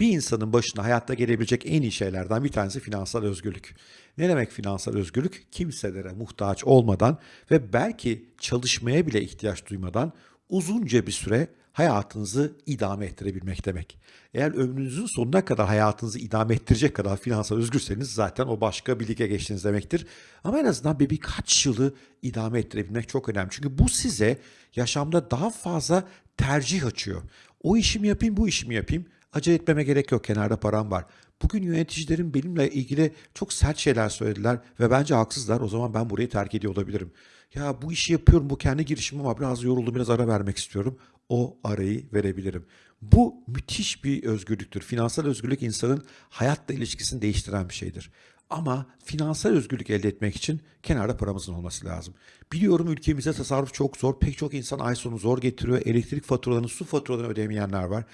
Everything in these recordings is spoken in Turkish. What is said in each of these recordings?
Bir insanın başına hayatta gelebilecek en iyi şeylerden bir tanesi finansal özgürlük. Ne demek finansal özgürlük? Kimselere muhtaç olmadan ve belki çalışmaya bile ihtiyaç duymadan uzunca bir süre hayatınızı idame ettirebilmek demek. Eğer ömrünüzün sonuna kadar hayatınızı idame ettirecek kadar finansal özgürseniz zaten o başka bir lige geçtiniz demektir. Ama en azından bir birkaç yılı idame ettirebilmek çok önemli. Çünkü bu size yaşamda daha fazla tercih açıyor. O işimi yapayım, bu işimi yapayım. Acele etmeme gerek yok, kenarda param var. Bugün yöneticilerin benimle ilgili çok sert şeyler söylediler ve bence haksızlar. O zaman ben burayı terk ediyor olabilirim. Ya bu işi yapıyorum, bu kendi girişimim ama biraz yoruldum, biraz ara vermek istiyorum. O arayı verebilirim. Bu müthiş bir özgürlüktür. Finansal özgürlük insanın hayatla ilişkisini değiştiren bir şeydir. Ama finansal özgürlük elde etmek için kenarda paramızın olması lazım. Biliyorum ülkemizde tasarruf çok zor. Pek çok insan ay sonu zor getiriyor. Elektrik faturalarını, su faturalarını ödemeyenler var.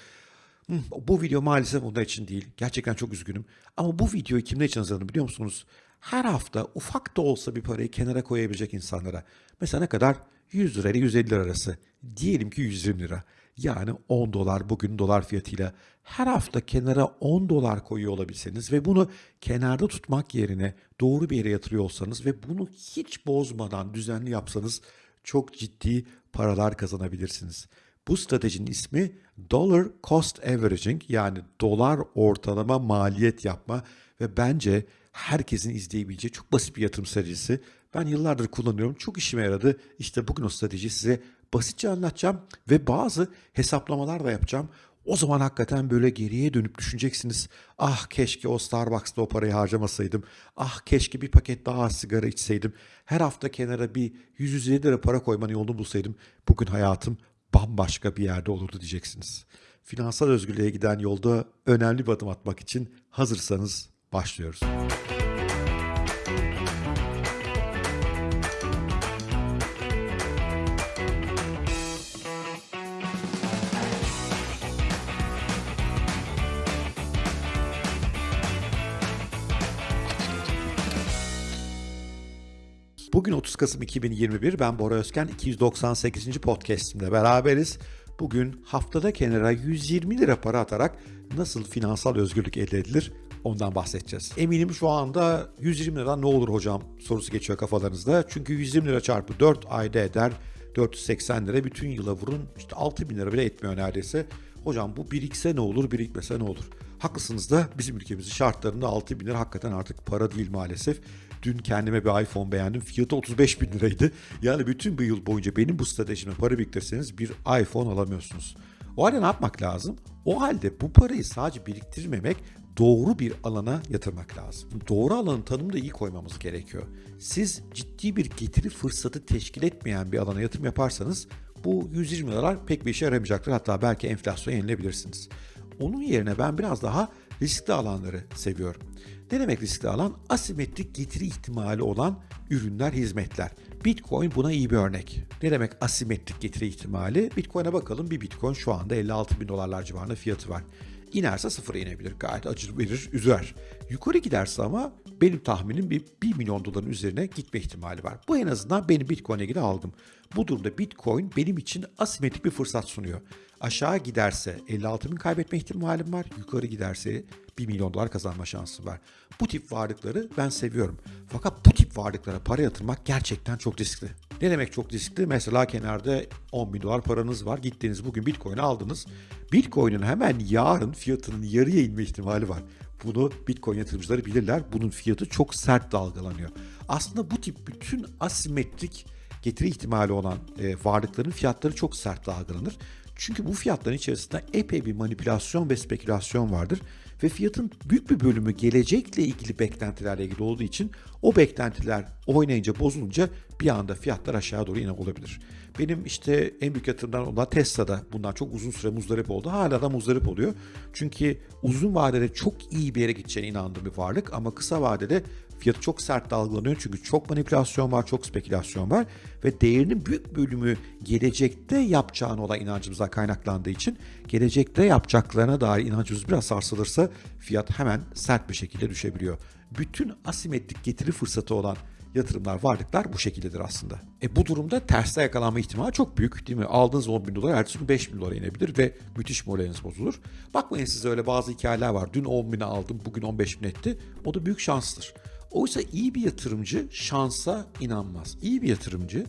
Bu video maalesef onlar için değil. Gerçekten çok üzgünüm. Ama bu videoyu kimler için hazırladım biliyor musunuz? Her hafta ufak da olsa bir parayı kenara koyabilecek insanlara. Mesela ne kadar? 100 lira ile 150 lira arası. Diyelim ki 120 lira. Yani 10 dolar bugün dolar fiyatıyla her hafta kenara 10 dolar koyuyor olabilseniz ve bunu kenarda tutmak yerine doğru bir yere yatırıyor olsanız ve bunu hiç bozmadan düzenli yapsanız çok ciddi paralar kazanabilirsiniz. Bu stratejinin ismi Dollar Cost Averaging yani dolar ortalama maliyet yapma ve bence herkesin izleyebileceği çok basit bir yatırım stratejisi. Ben yıllardır kullanıyorum. Çok işime yaradı. İşte bugün o stratejiyi size basitçe anlatacağım ve bazı hesaplamalar da yapacağım. O zaman hakikaten böyle geriye dönüp düşüneceksiniz. Ah keşke o Starbucks'ta o parayı harcamasaydım. Ah keşke bir paket daha sigara içseydim. Her hafta kenara bir 150 lira para koymanın yolunu bulsaydım. Bugün hayatım bambaşka bir yerde olurdu diyeceksiniz. Finansal özgürlüğe giden yolda önemli bir adım atmak için hazırsanız başlıyoruz. Bugün 30 Kasım 2021. Ben Bora Özken. 298. podcast'imde beraberiz. Bugün haftada kenara 120 lira para atarak nasıl finansal özgürlük elde edilir ondan bahsedeceğiz. Eminim şu anda 120 lira ne olur hocam sorusu geçiyor kafalarınızda. Çünkü 120 lira çarpı 4 ayda eder 480 lira. Bütün yıla vurun işte 6 bin lira bile etmiyor neredeyse. Hocam bu birikse ne olur birikmese ne olur? Haklısınız da bizim ülkemizin şartlarında 6 bin lira hakikaten artık para değil maalesef. Dün kendime bir iPhone beğendim. Fiyatı 35 bin liraydı. Yani bütün bir yıl boyunca benim bu stratejime para biriktirseniz bir iPhone alamıyorsunuz. O halde ne yapmak lazım? O halde bu parayı sadece biriktirmemek, doğru bir alana yatırmak lazım. Doğru alanın tanımını da iyi koymamız gerekiyor. Siz ciddi bir getiri fırsatı teşkil etmeyen bir alana yatırım yaparsanız bu 120 liralar pek bir işe yaramayacaktır. Hatta belki enflasyon yenilebilirsiniz. Onun yerine ben biraz daha riskli alanları seviyorum. Ne demek riskli alan? Asimetrik getiri ihtimali olan ürünler, hizmetler. Bitcoin buna iyi bir örnek. Ne demek asimetrik getiri ihtimali? Bitcoin'e bakalım. Bir Bitcoin şu anda 56 bin dolarlar civarında fiyatı var. İnerse sıfıra inebilir. Gayet acı verir, üzer. Yukarı giderse ama benim tahminim bir 1 milyon doların üzerine gitme ihtimali var. Bu en azından benim Bitcoin'e ilgili algım. Bu durumda Bitcoin benim için asimetrik bir fırsat sunuyor. Aşağı giderse 56 bin kaybetme ihtimalim var. Yukarı giderse 1 milyon dolar kazanma şansım var. Bu tip varlıkları ben seviyorum. Fakat bu tip varlıklara para yatırmak gerçekten çok riskli. Ne demek çok riskli? Mesela kenarda 10 bin dolar paranız var. Gittiniz bugün Bitcoin'i aldınız. Bitcoin'in hemen yarın fiyatının yarıya inme ihtimali var. Bunu Bitcoin yatırımcıları bilirler. Bunun fiyatı çok sert dalgalanıyor. Aslında bu tip bütün asimetrik getiri ihtimali olan e, varlıkların fiyatları çok sert dalgalanır. Çünkü bu fiyatların içerisinde epey bir manipülasyon ve spekülasyon vardır ve fiyatın büyük bir bölümü gelecekle ilgili beklentilerle ilgili olduğu için o beklentiler oynayınca bozulunca bir anda fiyatlar aşağı doğru yine olabilir. Benim işte en büyük yatırımdan olan Tesla'da bundan çok uzun süre muzdarip oldu. Hala da muzdarip oluyor. Çünkü uzun vadede çok iyi bir yere gideceğine inandığım bir varlık ama kısa vadede fiyatı çok sert dalgalanıyor. Çünkü çok manipülasyon var, çok spekülasyon var ve değerinin büyük bölümü gelecekte yapacağına olan inancımızdan kaynaklandığı için gelecekte yapacaklarına dair inancımız biraz sarsılırsa fiyat hemen sert bir şekilde düşebiliyor. Bütün asimetrik getiri fırsatı olan yatırımlar, varlıklar bu şekildedir aslında. E bu durumda terste yakalanma ihtimali çok büyük değil mi? Aldığınız 10 bin dolar ertesi gün 5 bin dolara inebilir ve müthiş moraliniz bozulur. Bakmayın size öyle bazı hikayeler var. Dün 10 bine aldım, bugün 15 bin etti. O da büyük şanstır. Oysa iyi bir yatırımcı şansa inanmaz. İyi bir yatırımcı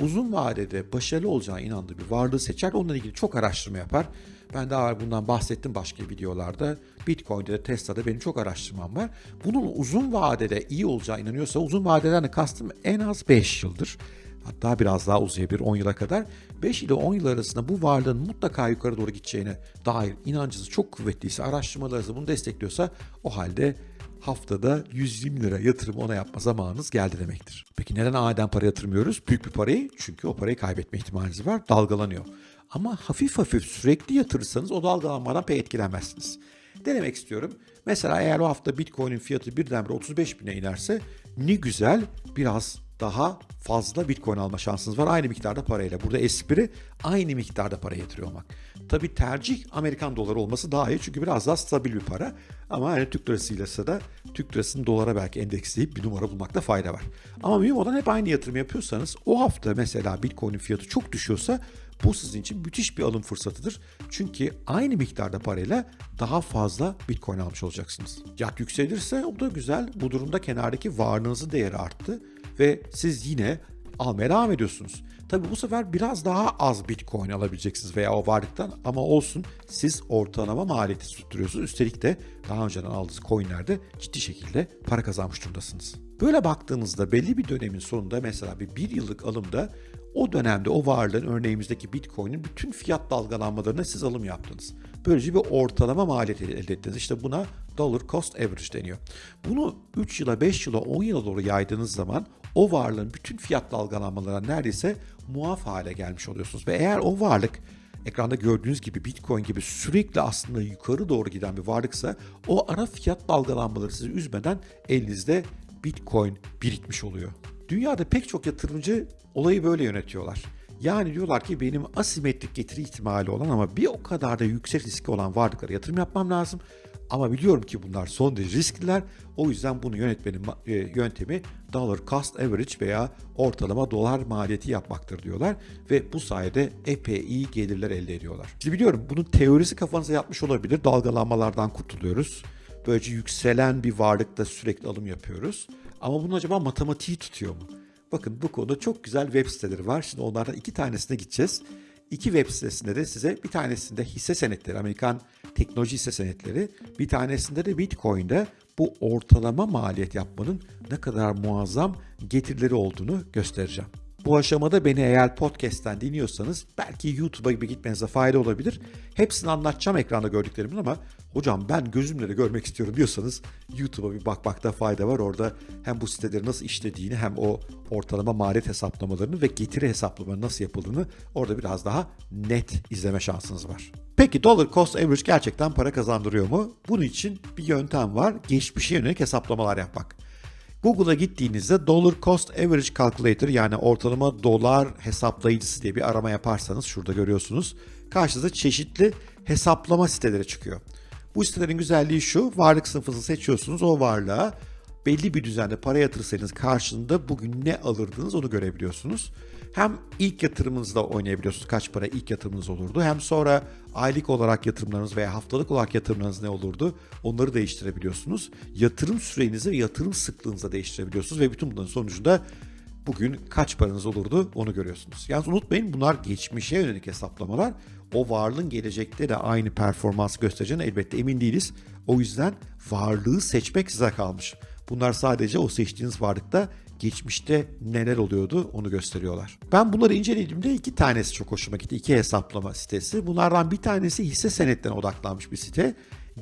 uzun vadede başarılı olacağına inandığı bir varlığı seçer. Onunla ilgili çok araştırma yapar. Ben daha bundan bahsettim başka videolarda. Bitcoin'de de Tesla'da benim çok araştırmam var. Bunun uzun vadede iyi olacağı inanıyorsa uzun vadeden de kastım en az 5 yıldır. Hatta biraz daha uzayabilir 10 yıla kadar. 5 ile 10 yıl arasında bu varlığın mutlaka yukarı doğru gideceğine dair inancınız çok kuvvetliyse, araştırmalarınız bunu destekliyorsa o halde haftada 120 lira yatırım ona yapma zamanınız geldi demektir. Peki neden aniden para yatırmıyoruz? Büyük bir parayı çünkü o parayı kaybetme ihtimaliniz var. Dalgalanıyor. Ama hafif hafif sürekli yatırırsanız o dalgalanmadan pek etkilenmezsiniz. Denemek istiyorum. Mesela eğer o hafta Bitcoin'in fiyatı birdenbire 35 bine inerse ne güzel biraz daha fazla Bitcoin alma şansınız var aynı miktarda parayla. Burada espri aynı miktarda para yatırıyor olmak. Tabi tercih Amerikan doları olması daha iyi çünkü biraz daha stabil bir para. Ama hani Türk lirasıyla da Türk lirasını dolara belki endeksleyip bir numara bulmakta fayda var. Ama mühim olan hep aynı yatırım yapıyorsanız o hafta mesela Bitcoin'in fiyatı çok düşüyorsa bu sizin için müthiş bir alım fırsatıdır. Çünkü aynı miktarda parayla daha fazla Bitcoin almış olacaksınız. Fiyat yükselirse o da güzel. Bu durumda kenardaki varlığınızın değeri arttı ve siz yine almaya devam ediyorsunuz. Tabi bu sefer biraz daha az Bitcoin alabileceksiniz veya o varlıktan ama olsun siz ortalama maliyeti tutturuyorsunuz. Üstelik de daha önceden aldığınız coinlerde ciddi şekilde para kazanmış durumdasınız. Böyle baktığınızda belli bir dönemin sonunda mesela bir bir yıllık alımda o dönemde o varlığın örneğimizdeki Bitcoin'in bütün fiyat dalgalanmalarına siz alım yaptınız. Böylece bir ortalama maliyet elde ettiniz. İşte buna dollar cost average deniyor. Bunu 3 yıla, 5 yıla, 10 yıla doğru yaydığınız zaman o varlığın bütün fiyat dalgalanmalarına neredeyse muaf hale gelmiş oluyorsunuz. Ve eğer o varlık ekranda gördüğünüz gibi Bitcoin gibi sürekli aslında yukarı doğru giden bir varlıksa o ara fiyat dalgalanmaları sizi üzmeden elinizde Bitcoin birikmiş oluyor. Dünyada pek çok yatırımcı olayı böyle yönetiyorlar. Yani diyorlar ki benim asimetrik getiri ihtimali olan ama bir o kadar da yüksek riski olan varlıklara yatırım yapmam lazım. Ama biliyorum ki bunlar son derece riskliler. O yüzden bunu yönetmenin e, yöntemi dollar cost average veya ortalama dolar maliyeti yapmaktır diyorlar. Ve bu sayede epey iyi gelirler elde ediyorlar. Şimdi biliyorum bunun teorisi kafanıza yatmış olabilir. Dalgalanmalardan kurtuluyoruz. Böylece yükselen bir varlıkta sürekli alım yapıyoruz. Ama bunun acaba matematiği tutuyor mu? Bakın bu konuda çok güzel web siteleri var. Şimdi onlardan iki tanesine gideceğiz. İki web sitesinde de size bir tanesinde hisse senetleri, Amerikan teknoloji hisse senetleri, bir tanesinde de Bitcoin'de bu ortalama maliyet yapmanın ne kadar muazzam getirileri olduğunu göstereceğim. Bu aşamada beni eğer podcast'ten dinliyorsanız belki YouTube'a gibi gitmenize fayda olabilir. Hepsini anlatacağım ekranda gördüklerimin ama hocam ben gözümle de görmek istiyorum diyorsanız YouTube'a bir bakmakta fayda var. Orada hem bu siteleri nasıl işlediğini hem o ortalama maliyet hesaplamalarını ve getiri hesaplamalarını nasıl yapıldığını orada biraz daha net izleme şansınız var. Peki dollar cost average gerçekten para kazandırıyor mu? Bunun için bir yöntem var. Geçmişe yönelik hesaplamalar yapmak. Google'a gittiğinizde Dollar Cost Average Calculator yani ortalama dolar hesaplayıcısı diye bir arama yaparsanız şurada görüyorsunuz. Karşınıza çeşitli hesaplama siteleri çıkıyor. Bu sitelerin güzelliği şu, varlık sınıfını seçiyorsunuz, o varlığa belli bir düzende para yatırırsanız karşılığında bugün ne alırdınız onu görebiliyorsunuz. Hem ilk yatırımınızda oynayabiliyorsunuz kaç para ilk yatırımınız olurdu. Hem sonra aylık olarak yatırımlarınız veya haftalık olarak yatırımlarınız ne olurdu onları değiştirebiliyorsunuz. Yatırım sürenizi ve yatırım sıklığınızı değiştirebiliyorsunuz ve bütün bunların sonucunda bugün kaç paranız olurdu onu görüyorsunuz. Yalnız unutmayın bunlar geçmişe yönelik hesaplamalar. O varlığın gelecekte de aynı performans göstereceğine elbette emin değiliz. O yüzden varlığı seçmek size kalmış. Bunlar sadece o seçtiğiniz varlıkta geçmişte neler oluyordu onu gösteriyorlar. Ben bunları incelediğimde iki tanesi çok hoşuma gitti. İki hesaplama sitesi. Bunlardan bir tanesi hisse senetlerine odaklanmış bir site.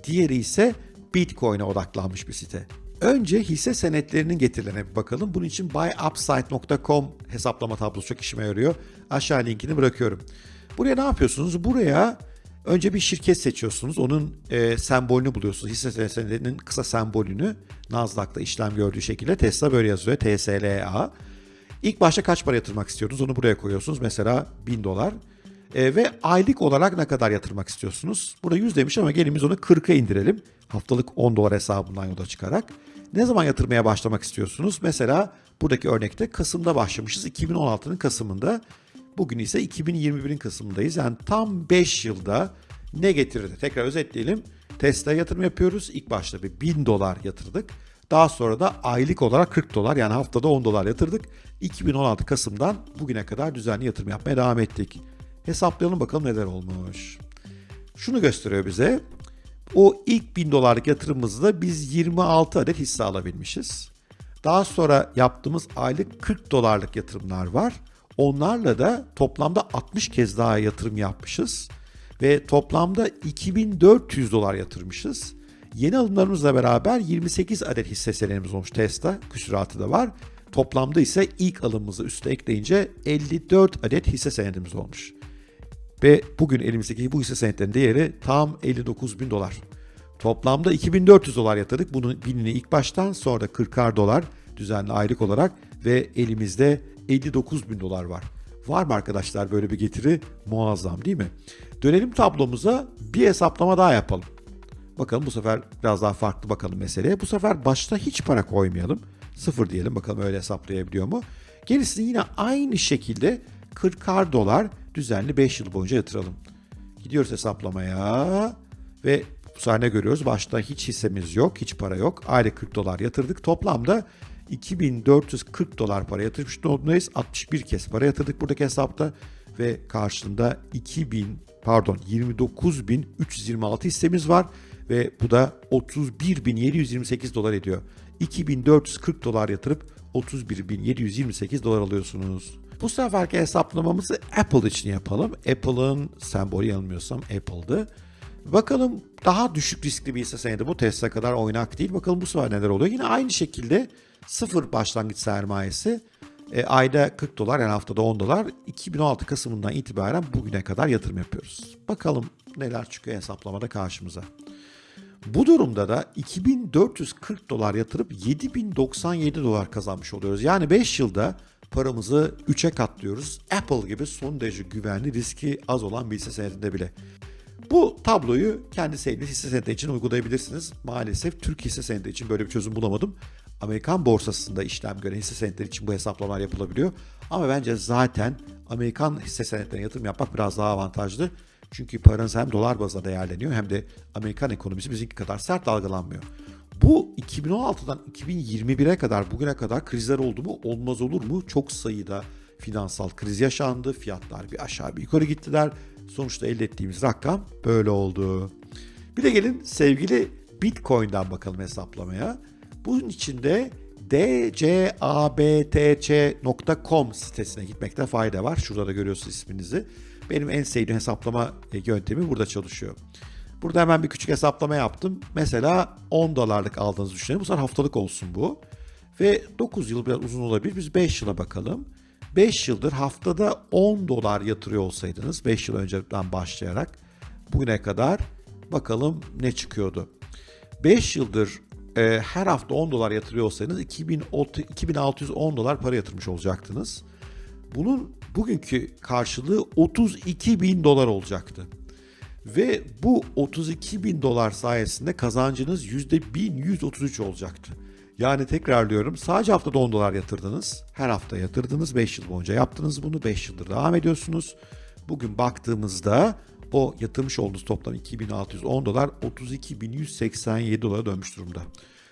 Diğeri ise Bitcoin'e odaklanmış bir site. Önce hisse senetlerinin getirilerine bir bakalım. Bunun için buyupside.com hesaplama tablosu çok işime yarıyor. Aşağı linkini bırakıyorum. Buraya ne yapıyorsunuz? Buraya Önce bir şirket seçiyorsunuz. Onun e, sembolünü buluyorsunuz. Hisse senedinin kısa sembolünü Nasdaq'ta işlem gördüğü şekilde Tesla böyle yazıyor. TSLA. İlk başta kaç para yatırmak istiyorsunuz? Onu buraya koyuyorsunuz. Mesela 1000 dolar. E, ve aylık olarak ne kadar yatırmak istiyorsunuz? Burada 100 demiş ama gelin biz onu 40'a indirelim. Haftalık 10 dolar hesabından yola çıkarak. Ne zaman yatırmaya başlamak istiyorsunuz? Mesela buradaki örnekte Kasım'da başlamışız. 2016'nın Kasım'ında. Bugün ise 2021'in Kasım'ındayız. Yani tam 5 yılda ne getirdi? Tekrar özetleyelim. Tesla yatırım yapıyoruz. İlk başta bir 1000 dolar yatırdık. Daha sonra da aylık olarak 40 dolar yani haftada 10 dolar yatırdık. 2016 Kasım'dan bugüne kadar düzenli yatırım yapmaya devam ettik. Hesaplayalım bakalım neler olmuş. Şunu gösteriyor bize. O ilk 1000 dolarlık yatırımımızda biz 26 adet hisse alabilmişiz. Daha sonra yaptığımız aylık 40 dolarlık yatırımlar var. Onlarla da toplamda 60 kez daha yatırım yapmışız. Ve toplamda 2400 dolar yatırmışız. Yeni alımlarımızla beraber 28 adet hisse senedimiz olmuş Tesla. Küsuratı da var. Toplamda ise ilk alımımızı üste ekleyince 54 adet hisse senedimiz olmuş. Ve bugün elimizdeki bu hisse senetlerinin değeri tam 59 bin dolar. Toplamda 2400 dolar yatırdık. Bunun binini ilk baştan sonra da 40'ar dolar düzenli aylık olarak ve elimizde 59 bin dolar var. Var mı arkadaşlar böyle bir getiri? Muazzam değil mi? Dönelim tablomuza bir hesaplama daha yapalım. Bakalım bu sefer biraz daha farklı bakalım meseleye. Bu sefer başta hiç para koymayalım. Sıfır diyelim bakalım öyle hesaplayabiliyor mu? Gerisini yine aynı şekilde 40'ar dolar düzenli 5 yıl boyunca yatıralım. Gidiyoruz hesaplamaya ve bu sahne görüyoruz. Başta hiç hissemiz yok, hiç para yok. Aylık 40 dolar yatırdık. Toplamda 2440 dolar para yatırmış durumdayız. 61 kez para yatırdık buradaki hesapta ve karşılığında 2000 pardon 29326 hissemiz var ve bu da 31728 dolar ediyor. 2440 dolar yatırıp 31728 dolar alıyorsunuz. Bu seferki hesaplamamızı Apple için yapalım. Apple'ın sembolü yanılmıyorsam Apple'dı. Bakalım daha düşük riskli bir hisse senedi bu Tesla kadar oynak değil. Bakalım bu sefer neler oluyor. Yine aynı şekilde sıfır başlangıç sermayesi e, ayda 40 dolar yani haftada 10 dolar 2016 Kasım'ından itibaren bugüne kadar yatırım yapıyoruz. Bakalım neler çıkıyor hesaplamada karşımıza. Bu durumda da 2440 dolar yatırıp 7097 dolar kazanmış oluyoruz. Yani 5 yılda paramızı 3'e katlıyoruz. Apple gibi son derece güvenli, riski az olan bir hisse senedinde bile. Bu tabloyu kendi sevdiğiniz hisse senedi için uygulayabilirsiniz. Maalesef Türk hisse senedi için böyle bir çözüm bulamadım. Amerikan borsasında işlem gören hisse senetleri için bu hesaplamalar yapılabiliyor. Ama bence zaten Amerikan hisse senetlerine yatırım yapmak biraz daha avantajlı. Çünkü paranız hem dolar bazında değerleniyor hem de Amerikan ekonomisi bizimki kadar sert dalgalanmıyor. Bu 2016'dan 2021'e kadar bugüne kadar krizler oldu mu? Olmaz olur mu? Çok sayıda finansal kriz yaşandı. Fiyatlar bir aşağı bir yukarı gittiler. Sonuçta elde ettiğimiz rakam böyle oldu. Bir de gelin sevgili Bitcoin'den bakalım hesaplamaya. Bunun için de dcabtc.com sitesine gitmekte fayda var. Şurada da görüyorsunuz isminizi. Benim en sevdiğim hesaplama yöntemi burada çalışıyor. Burada hemen bir küçük hesaplama yaptım. Mesela 10 dolarlık aldığınızı düşünelim. Bu sefer haftalık olsun bu. Ve 9 yıl biraz uzun olabilir. Biz 5 yıla bakalım. 5 yıldır haftada 10 dolar yatırıyor olsaydınız 5 yıl önceden başlayarak bugüne kadar bakalım ne çıkıyordu. 5 yıldır e, her hafta 10 dolar yatırıyor olsaydınız 2610 dolar para yatırmış olacaktınız. Bunun bugünkü karşılığı 32 bin dolar olacaktı. Ve bu 32 bin dolar sayesinde kazancınız %1133 olacaktı. Yani tekrarlıyorum sadece haftada 10 dolar yatırdınız. Her hafta yatırdınız 5 yıl boyunca yaptınız bunu 5 yıldır devam ediyorsunuz. Bugün baktığımızda o yatırmış olduğunuz toplam 2610 dolar 32.187 dolara dönmüş durumda.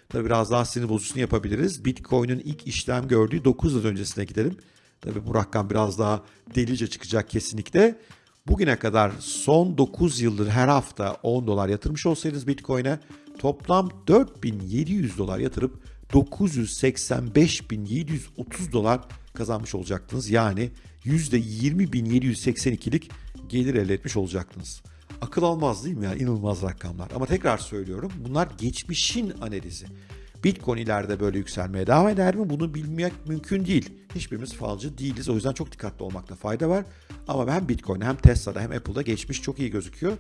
Tabi biraz daha sinir bozucusunu yapabiliriz. Bitcoin'in ilk işlem gördüğü 9 yıl öncesine gidelim. Tabi bu rakam biraz daha delice çıkacak kesinlikle. Bugüne kadar son 9 yıldır her hafta 10 dolar yatırmış olsaydınız Bitcoin'e toplam 4700 dolar yatırıp 985.730 dolar kazanmış olacaktınız. Yani %20.782'lik gelir elde etmiş olacaktınız. Akıl almaz değil mi ya? İnanılmaz rakamlar. Ama tekrar söylüyorum bunlar geçmişin analizi. Bitcoin ileride böyle yükselmeye devam eder mi? Bunu bilmek mümkün değil. Hiçbirimiz falcı değiliz. O yüzden çok dikkatli olmakta fayda var. Ama hem Bitcoin'de hem Tesla'da hem Apple'da geçmiş çok iyi gözüküyor.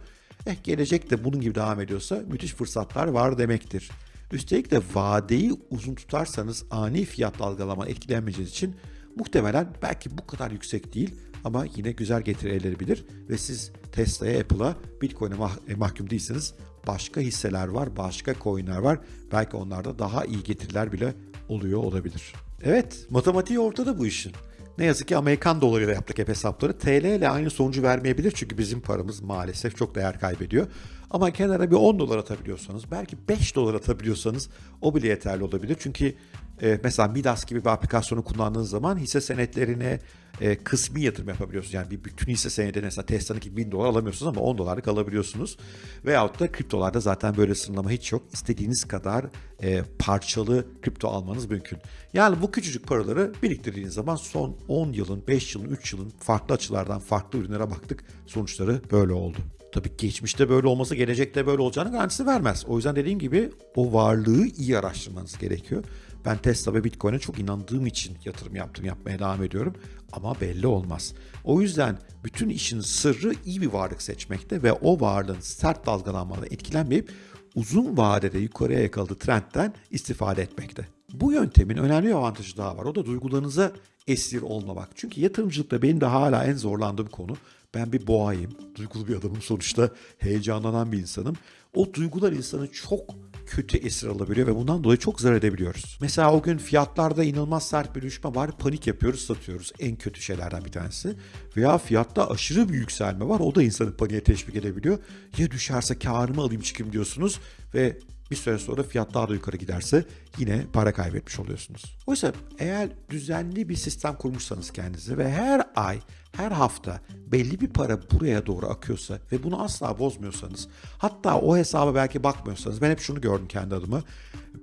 Eh gelecek de bunun gibi devam ediyorsa müthiş fırsatlar var demektir. Üstelik de vadeyi uzun tutarsanız ani fiyat dalgalama etkilenmeyeceğiniz için muhtemelen belki bu kadar yüksek değil ama yine güzel getiri elde edebilir ve siz Tesla'ya, Apple'a, Bitcoin'e mah- e, mahkum değilsiniz. Başka hisseler var, başka coin'ler var. Belki onlarda daha iyi getiriler bile oluyor olabilir. Evet, matematiği ortada bu işin. Ne yazık ki Amerikan dolarıyla yaptık hep hesapları. TL ile aynı sonucu vermeyebilir çünkü bizim paramız maalesef çok değer kaybediyor. Ama kenara bir 10 dolar atabiliyorsanız, belki 5 dolar atabiliyorsanız o bile yeterli olabilir. Çünkü e, mesela Midas gibi bir aplikasyonu kullandığınız zaman hisse senetlerine e, kısmi yatırım yapabiliyorsunuz. Yani bir bütün hisse senedi mesela Tesla'nınki 1000 dolar alamıyorsunuz ama 10 dolarlık alabiliyorsunuz. Veyahut da kriptolarda zaten böyle sınırlama hiç yok. İstediğiniz kadar e, parçalı kripto almanız mümkün. Yani bu küçücük paraları biriktirdiğiniz zaman son 10 yılın, 5 yılın, 3 yılın farklı açılardan farklı ürünlere baktık. Sonuçları böyle oldu. Tabii geçmişte böyle olması gelecekte böyle olacağını garantisi vermez. O yüzden dediğim gibi o varlığı iyi araştırmanız gerekiyor. Ben Tesla ve Bitcoin'e çok inandığım için yatırım yaptım, yapmaya devam ediyorum. Ama belli olmaz. O yüzden bütün işin sırrı iyi bir varlık seçmekte ve o varlığın sert dalgalanmadan etkilenmeyip uzun vadede yukarıya yakaladığı trendten istifade etmekte. Bu yöntemin önemli bir avantajı daha var. O da duygularınıza esir olmamak. Çünkü yatırımcılıkta benim de hala en zorlandığım konu ben bir boğayım, duygulu bir adamım sonuçta, heyecanlanan bir insanım. O duygular insanı çok kötü esir alabiliyor ve bundan dolayı çok zarar edebiliyoruz. Mesela o gün fiyatlarda inanılmaz sert bir düşme var, panik yapıyoruz, satıyoruz. En kötü şeylerden bir tanesi. Veya fiyatta aşırı bir yükselme var, o da insanı paniğe teşvik edebiliyor. Ya düşerse karımı alayım çıkayım diyorsunuz ve bir süre sonra fiyat daha da yukarı giderse yine para kaybetmiş oluyorsunuz. Oysa eğer düzenli bir sistem kurmuşsanız kendinize ve her ay, her hafta belli bir para buraya doğru akıyorsa ve bunu asla bozmuyorsanız, hatta o hesaba belki bakmıyorsanız, ben hep şunu gördüm kendi adıma.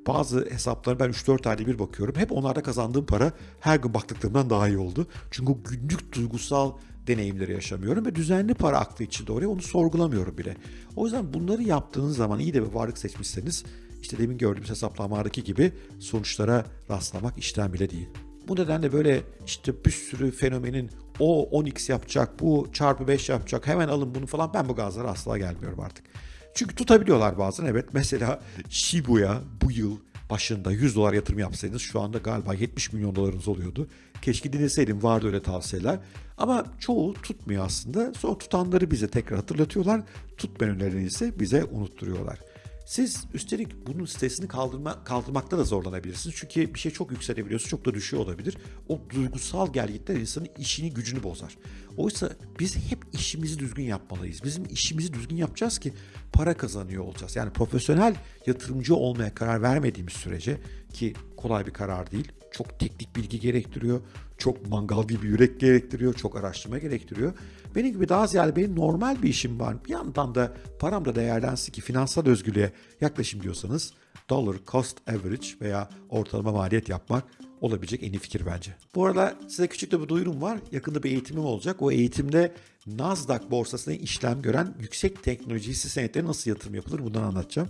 Bazı hesaplara ben 3-4 ayda bir bakıyorum. Hep onlarda kazandığım para her gün baktıklarımdan daha iyi oldu. Çünkü günlük duygusal deneyimleri yaşamıyorum ve düzenli para aklı içinde oraya onu sorgulamıyorum bile. O yüzden bunları yaptığınız zaman iyi de bir varlık seçmişseniz işte demin gördüğümüz hesaplamalardaki gibi sonuçlara rastlamak işten bile değil. Bu nedenle böyle işte bir sürü fenomenin o 10x yapacak, bu çarpı 5 yapacak, hemen alın bunu falan ben bu gazlara asla gelmiyorum artık. Çünkü tutabiliyorlar bazen evet. Mesela Shibuya bu yıl başında 100 dolar yatırım yapsaydınız şu anda galiba 70 milyon dolarınız oluyordu. Keşke dinleseydim vardı öyle tavsiyeler. Ama çoğu tutmuyor aslında. Sonra tutanları bize tekrar hatırlatıyorlar. Tutmayanları ise bize unutturuyorlar. Siz üstelik bunun stresini kaldırma, kaldırmakta da zorlanabilirsiniz. Çünkü bir şey çok yükselebiliyorsa çok da düşüyor olabilir. O duygusal gerginlikler insanın işini gücünü bozar. Oysa biz hep işimizi düzgün yapmalıyız. Bizim işimizi düzgün yapacağız ki para kazanıyor olacağız. Yani profesyonel yatırımcı olmaya karar vermediğimiz sürece ki kolay bir karar değil. Çok teknik bilgi gerektiriyor. Çok mangal gibi yürek gerektiriyor. Çok araştırma gerektiriyor. Benim gibi daha ziyade benim normal bir işim var. Bir yandan da param da değerlensin ki finansal özgürlüğe yaklaşım diyorsanız dollar cost average veya ortalama maliyet yapmak olabilecek en iyi fikir bence. Bu arada size küçük de bir duyurum var. Yakında bir eğitimim olacak. O eğitimde Nasdaq borsasında işlem gören yüksek teknoloji hisse senetleri nasıl yatırım yapılır bundan anlatacağım.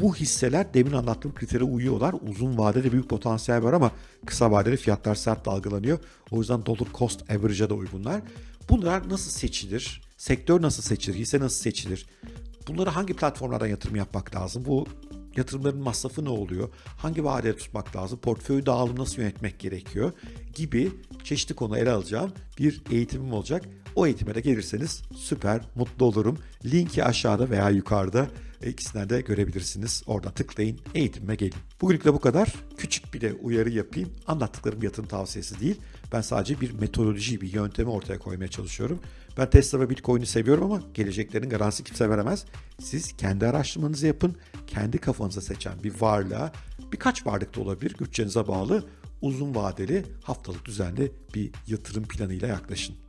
Bu hisseler demin anlattığım kritere uyuyorlar. Uzun vadede büyük potansiyel var ama kısa vadede fiyatlar sert dalgalanıyor. O yüzden dollar cost average'a da uygunlar. Bunlar nasıl seçilir? Sektör nasıl seçilir? Hisse nasıl seçilir? Bunları hangi platformlardan yatırım yapmak lazım? Bu yatırımların masrafı ne oluyor? Hangi vadede tutmak lazım? Portföy dağılımı nasıl yönetmek gerekiyor? Gibi çeşitli konu ele alacağım bir eğitimim olacak. O eğitime de gelirseniz süper mutlu olurum. Linki aşağıda veya yukarıda ikisinden de görebilirsiniz. Orada tıklayın, eğitimime gelin. Bugünlük de bu kadar. Küçük bir de uyarı yapayım. Anlattıklarım yatırım tavsiyesi değil. Ben sadece bir metodoloji, bir yöntemi ortaya koymaya çalışıyorum. Ben Tesla ve Bitcoin'i seviyorum ama geleceklerin garantisi kimse veremez. Siz kendi araştırmanızı yapın. Kendi kafanıza seçen bir varlığa, birkaç varlık da olabilir, bütçenize bağlı uzun vadeli haftalık düzenli bir yatırım planıyla yaklaşın.